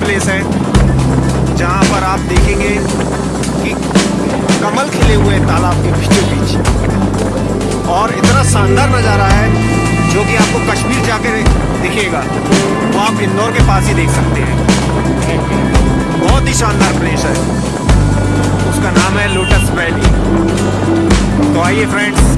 Place है, जहाँ पर आप देखेंगे कि कमल खिले हुए तालाब के बीचों बीच। और इतना शानदार नज़ारा है, जो कि आपको कश्मीर जाकर दिखेगा। वो आप इंदौर के पास ही देख सकते हैं। बहुत ही शानदार प्लेस है। उसका नाम है लोटस वैली तो आइए फ्रेंड्स फ्रेंड्स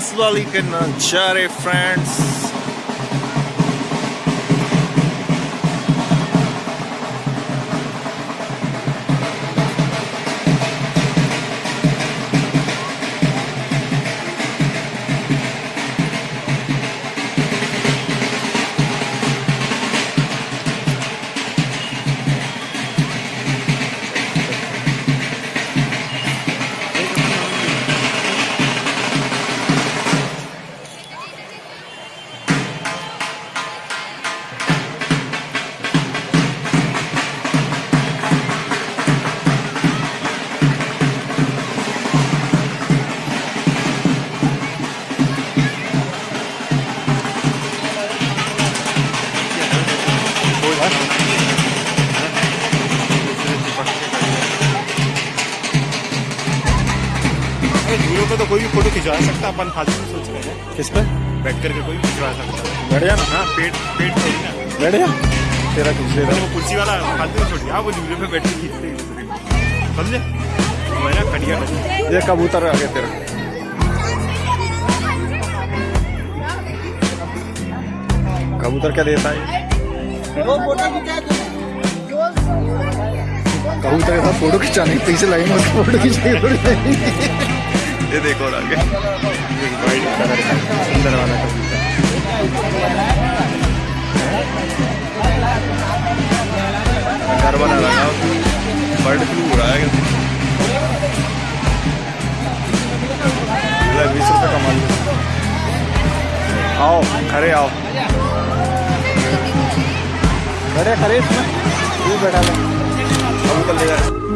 लोटस वैली के पे तो कोई भी फ़ोटो खिंचवा सकता है, अपन फालतू में सोच रहे हैं। किस पे? बैठ करके कोई भी खिंचवा सकता। है बैठ जा ना। हाँ पेट पेट थोड़ी ना बैठ जा। तेरा खींच लेता वो कुर्सी वाला फालतू में छोड़ दिया। वो दूल्हे पे बैठ के खींचते हैं समझे? मेरा खड़िया लगी ये कबूतर आ गया तेरा। कबूतर क्या देता है? कबूतर के साथ फ़ोटो खिंचाने के पीछे लगेंगे फ़ोटो लगेंगे। ये देखो और आगे का सुंदर वाला घर बना रखा बर्ड फ्लू हो रहा है बीस रुपए कमा लो आओ खड़े आओ खड़े इसमें बैठा ले कबूतर ले जा